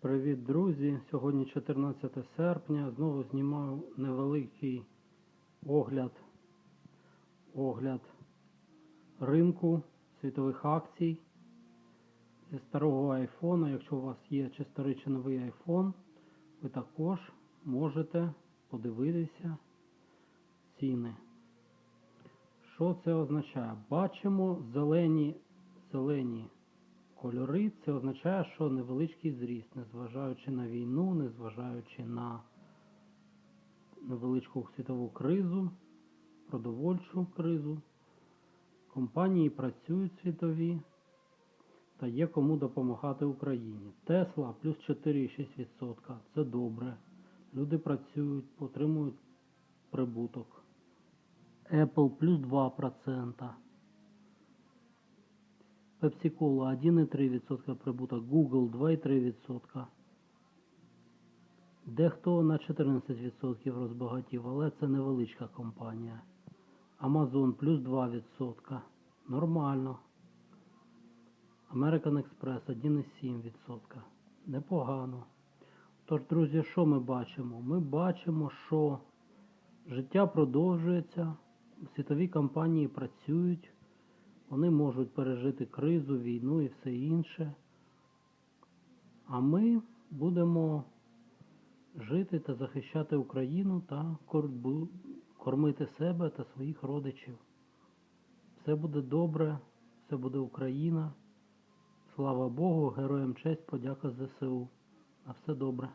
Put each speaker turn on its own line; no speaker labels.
Привіт, друзі! Сьогодні 14 серпня. Знову знімаю невеликий огляд, огляд ринку світових акцій зі старого айфона. Якщо у вас є чи старий чи новий айфон, ви також можете подивитися ціни. Що це означає? Бачимо зелені, зелені кольори, це означає, що невеличкий зріст, незважаючи на війну, незважаючи на невеличку світову кризу, продовольчу кризу. Компанії працюють світові та є кому допомагати Україні. Тесла плюс 4,6%. Це добре. Люди працюють, отримують прибуток. Apple плюс 2%. Pepsi Cola 1,3% прибуток, Google 2,3%. Дехто на 14% розбагатів, але це невеличка компанія. Amazon плюс 2%. Нормально. American Express 1,7%. Непогано. Тож, друзі, що ми бачимо? Ми бачимо, що життя продовжується, світові компанії працюють. Вони можуть пережити кризу, війну і все інше. А ми будемо жити та захищати Україну та кормити себе та своїх родичів. Все буде добре, все буде Україна. Слава Богу, героям честь, подяка ЗСУ. На все добре.